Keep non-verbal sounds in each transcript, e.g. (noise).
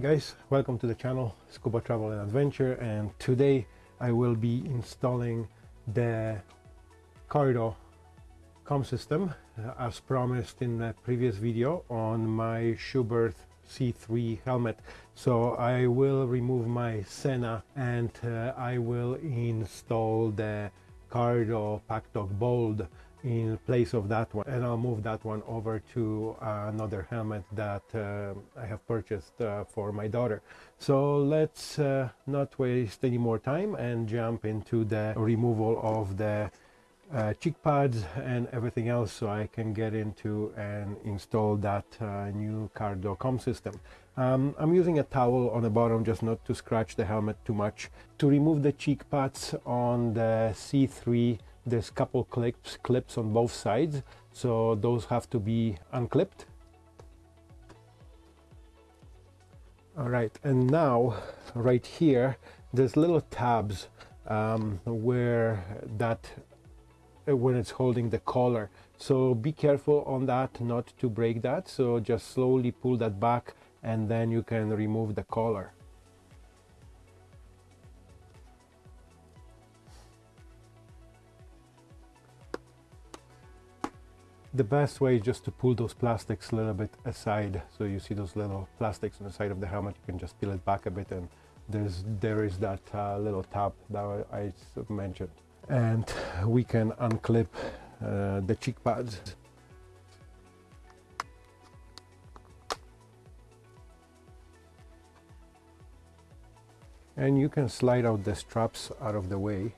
Guys, welcome to the channel Scuba Travel and Adventure and today I will be installing the Cardo com system uh, as promised in the previous video on my Schuberth C3 helmet. So I will remove my Sena and uh, I will install the Cardo PackTalk Bold in place of that one and I'll move that one over to another helmet that uh, I have purchased uh, for my daughter so let's uh, not waste any more time and jump into the removal of the uh, cheek pads and everything else so I can get into and install that uh, new Cardo com system. Um, I'm using a towel on the bottom just not to scratch the helmet too much. To remove the cheek pads on the C3 there's couple clips clips on both sides so those have to be unclipped. All right and now right here there's little tabs um, where that uh, when it's holding the collar. So be careful on that not to break that. So just slowly pull that back and then you can remove the collar the best way is just to pull those plastics a little bit aside. So you see those little plastics on the side of the helmet you can just peel it back a bit and there's there is that uh, little tab that I mentioned. And we can unclip uh, the cheek pads. And you can slide out the straps out of the way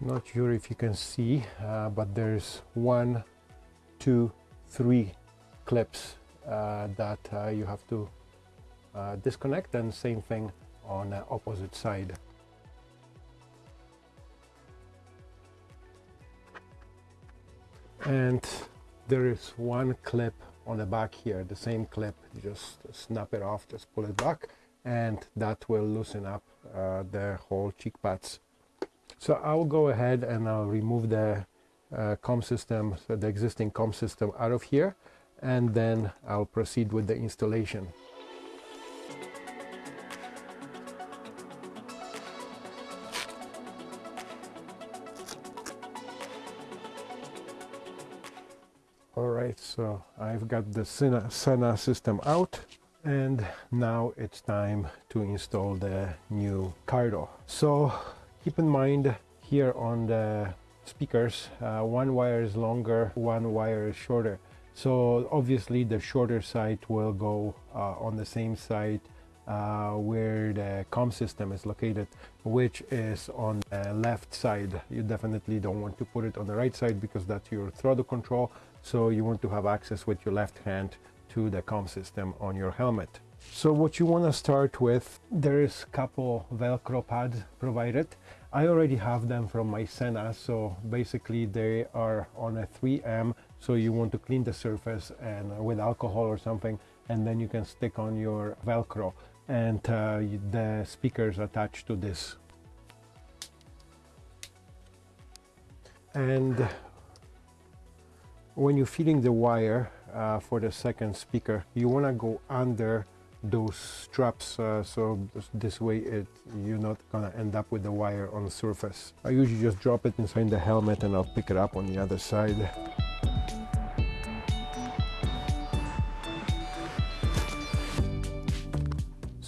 not sure if you can see uh, but there's one two three clips uh, that uh, you have to uh, disconnect and same thing on the opposite side. And there is one clip on the back here the same clip you just snap it off just pull it back and that will loosen up uh, the whole cheek pads so I'll go ahead and I'll remove the uh, com system, so the existing com system out of here, and then I'll proceed with the installation. Alright, so I've got the Sena system out and now it's time to install the new Cardo. So keep in mind here on the speakers uh, one wire is longer one wire is shorter. So obviously the shorter side will go uh, on the same side uh, where the com system is located which is on the left side. You definitely don't want to put it on the right side because that's your throttle control. So you want to have access with your left hand to the com system on your helmet so what you want to start with, there is a couple Velcro pads provided. I already have them from my Sena, so basically they are on a 3M, so you want to clean the surface and with alcohol or something, and then you can stick on your Velcro and uh, the speakers attached to this. And when you're feeding the wire uh, for the second speaker, you want to go under those straps uh, so this way it you're not gonna end up with the wire on the surface. I usually just drop it inside the helmet and I'll pick it up on the other side.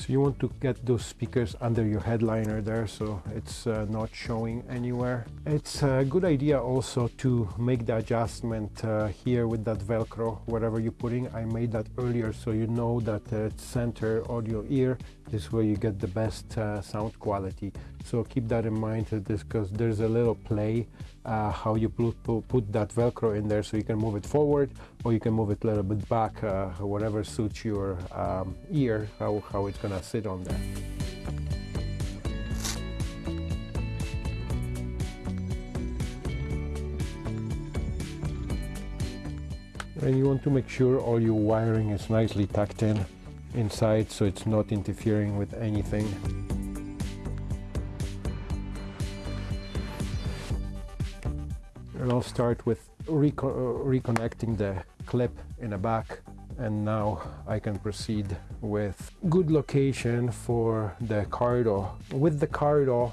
You want to get those speakers under your headliner there so it's uh, not showing anywhere. It's a good idea also to make the adjustment uh, here with that velcro whatever you're putting. I made that earlier so you know that uh, it's center audio ear this way you get the best uh, sound quality so keep that in mind because there's a little play uh, how you put, that velcro in there so you can move it forward or you can move it a little bit back uh, whatever suits your um, ear how, how it's gonna sit on there. And you want to make sure all your wiring is nicely tucked in inside so it's not interfering with anything And I'll start with reco uh, reconnecting the clip in the back and now I can proceed with good location for the Cardo. With the Cardo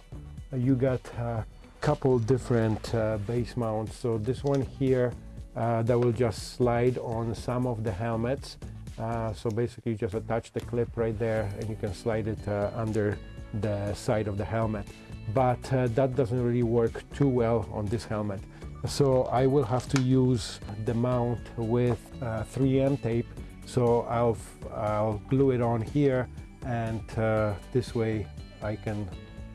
you got a couple different uh, base mounts. So this one here uh, that will just slide on some of the helmets. Uh, so basically you just attach the clip right there and you can slide it uh, under the side of the helmet. But uh, that doesn't really work too well on this helmet. So I will have to use the mount with 3M uh, tape. So I'll, I'll glue it on here and uh, this way I can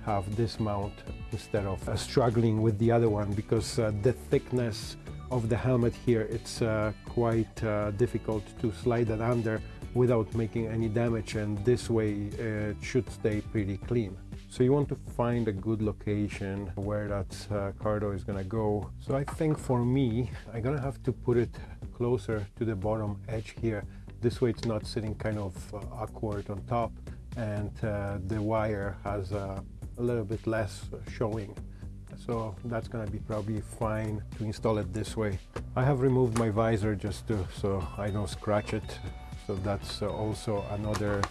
have this mount instead of uh, struggling with the other one because uh, the thickness of the helmet here it's uh, quite uh, difficult to slide it under without making any damage and this way it should stay pretty clean. So you want to find a good location where that uh, Cardo is gonna go. So I think for me, I'm gonna have to put it closer to the bottom edge here. This way it's not sitting kind of uh, awkward on top and uh, the wire has uh, a little bit less showing. So that's gonna be probably fine to install it this way. I have removed my visor just to, so I don't scratch it. So that's also another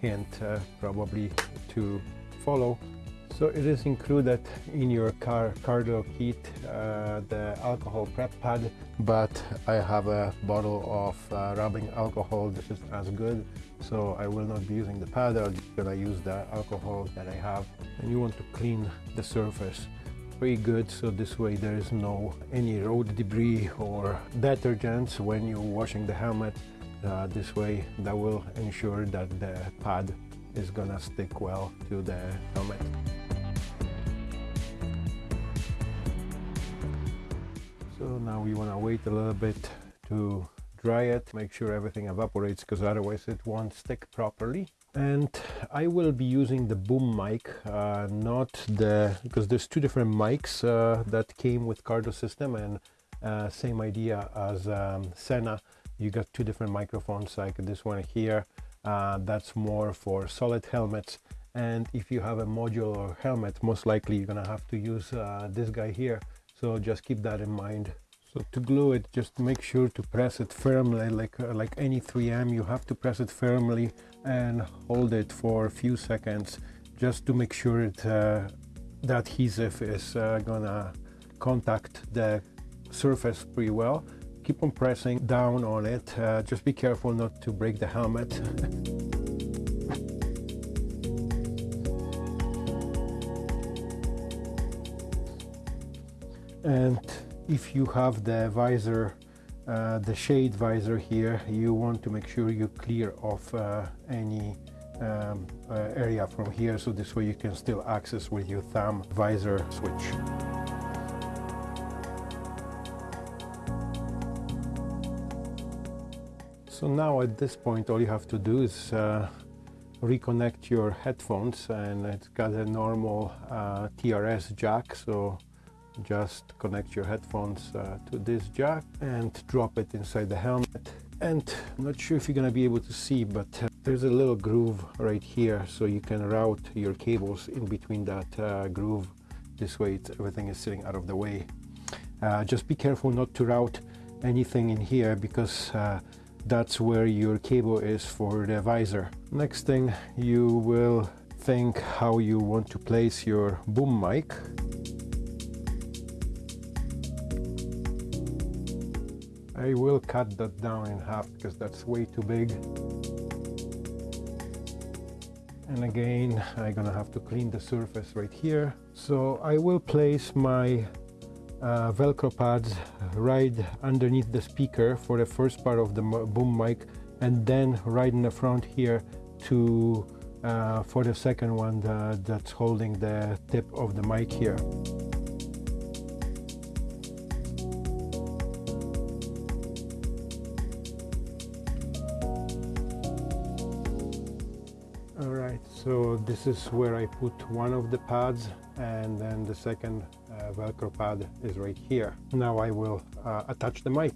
hint uh, probably to follow. So it is included in your car Cardo kit, uh, the alcohol prep pad, but I have a bottle of uh, rubbing alcohol. This is as good, so I will not be using the pad. I'm gonna use the alcohol that I have. And you want to clean the surface pretty good, so this way there is no any road debris or detergents when you're washing the helmet. Uh, this way that will ensure that the pad is gonna stick well to the helmet. So now we wanna wait a little bit to dry it, make sure everything evaporates because otherwise it won't stick properly. And I will be using the boom mic, uh, not the, because there's two different mics uh, that came with Cardo system and uh, same idea as um, Sena. You got two different microphones like this one here uh, that's more for solid helmets. And if you have a modular helmet most likely you're gonna have to use uh, this guy here. So just keep that in mind. So to glue it just make sure to press it firmly like uh, like any 3m you have to press it firmly and hold it for a few seconds just to make sure it, uh, the adhesive is uh, gonna contact the surface pretty well keep on pressing down on it. Uh, just be careful not to break the helmet. (laughs) and if you have the visor uh, the shade visor here you want to make sure you clear off uh, any um, uh, area from here so this way you can still access with your thumb visor switch. So now at this point all you have to do is uh, reconnect your headphones and it's got a normal uh, TRS jack. So just connect your headphones uh, to this jack and drop it inside the helmet. And I'm not sure if you're gonna be able to see but uh, there's a little groove right here. So you can route your cables in between that uh, groove. This way everything is sitting out of the way. Uh, just be careful not to route anything in here because that's where your cable is for the visor. Next thing you will think how you want to place your boom mic. I will cut that down in half because that's way too big. And again, I'm gonna have to clean the surface right here. So I will place my uh, velcro pads right underneath the speaker for the first part of the boom mic and then right in the front here to uh, for the second one the, that's holding the tip of the mic here. Alright, so this is where I put one of the pads and then the second uh, velcro pad is right here. Now I will uh, attach the mic.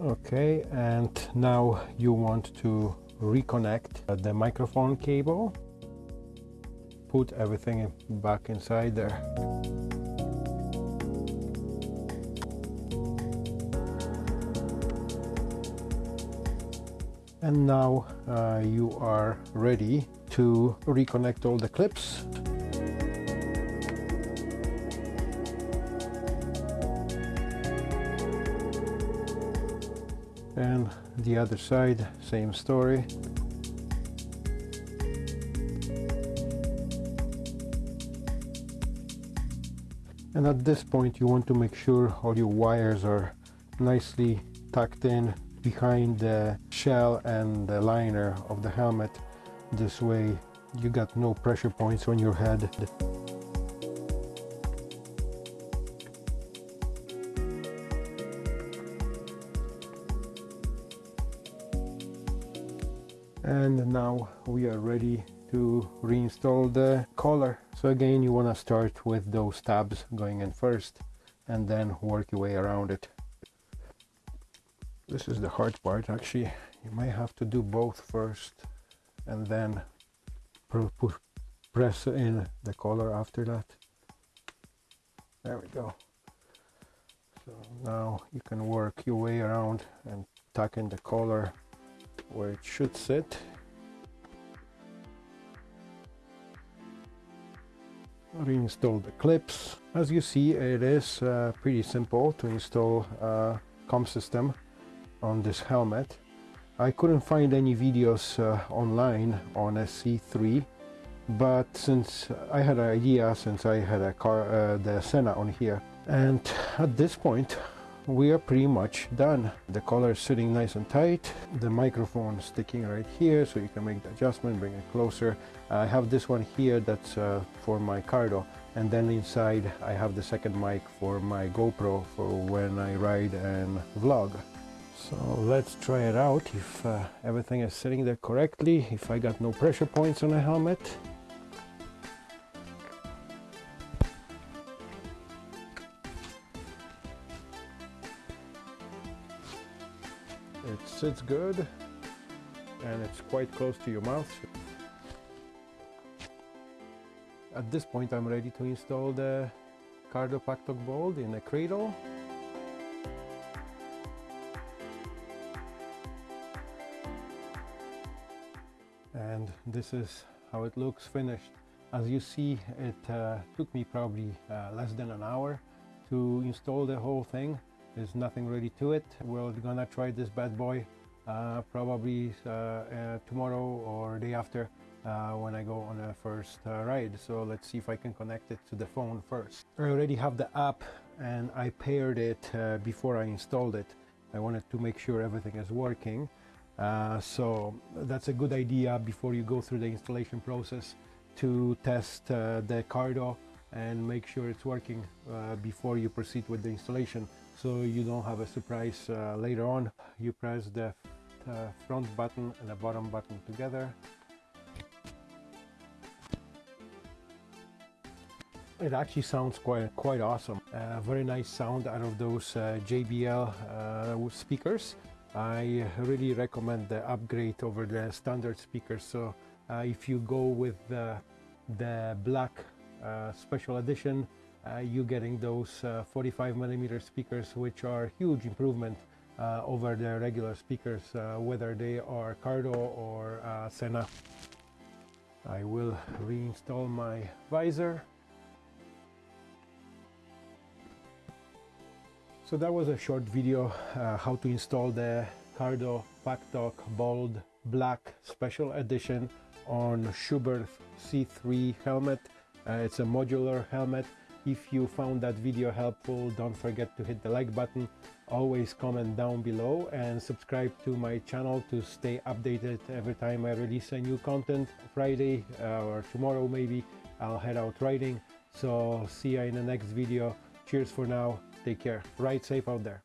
Okay, and now you want to reconnect the microphone cable. Put everything back inside there. And now uh, you are ready to reconnect all the clips. and the other side same story and at this point you want to make sure all your wires are nicely tucked in behind the shell and the liner of the helmet. This way you got no pressure points on your head. And now we are ready to reinstall the collar. So again you want to start with those tabs going in first and then work your way around it. This is the hard part actually. You might have to do both first and then press in the collar after that. There we go. So now you can work your way around and tuck in the collar where it should sit. Reinstall the clips. As you see, it is uh, pretty simple to install a COM system on this helmet. I couldn't find any videos uh, online on a C3 but since I had an idea since I had a car uh, the Sena on here and at this point we are pretty much done. The collar is sitting nice and tight. The microphone sticking right here so you can make the adjustment, bring it closer. I have this one here that's uh, for my Cardo and then inside I have the second mic for my GoPro for when I ride and vlog. So let's try it out if uh, everything is sitting there correctly, if I got no pressure points on the helmet. It sits good and it's quite close to your mouth. At this point I'm ready to install the Cardo PackTalk Bold in a cradle. And this is how it looks finished. As you see, it uh, took me probably uh, less than an hour to install the whole thing. There's nothing ready to it. We're gonna try this bad boy uh, probably uh, uh, tomorrow or day after uh, when I go on a first uh, ride. So let's see if I can connect it to the phone first. I already have the app and I paired it uh, before I installed it. I wanted to make sure everything is working. so that's a good idea before you go through the installation process to test the Cardo and make sure it's working before you proceed with the installation so you don't have a surprise uh, later on. You press the uh, front button and the bottom button together. It actually sounds quite quite awesome. Uh, very nice sound out of those uh, JBL uh, speakers. I really recommend the upgrade over the standard speakers. So uh, if you go with the, the black special edition you getting those uh, 45 millimeter speakers which are huge improvement uh, over the regular speakers whether they are Cardo or Sena. I will reinstall my visor So that was a short video uh, how to install the Cardo PackTalk Bold Black Special Edition on Schuberth C3 helmet. Uh, it's a modular helmet if you found that video helpful, don't forget to hit the like button, always comment down below and subscribe to my channel to stay updated every time I release a new content. Friday uh, or tomorrow maybe, I'll head out riding. So see you in the next video. Cheers for now. Take care. Ride safe out there.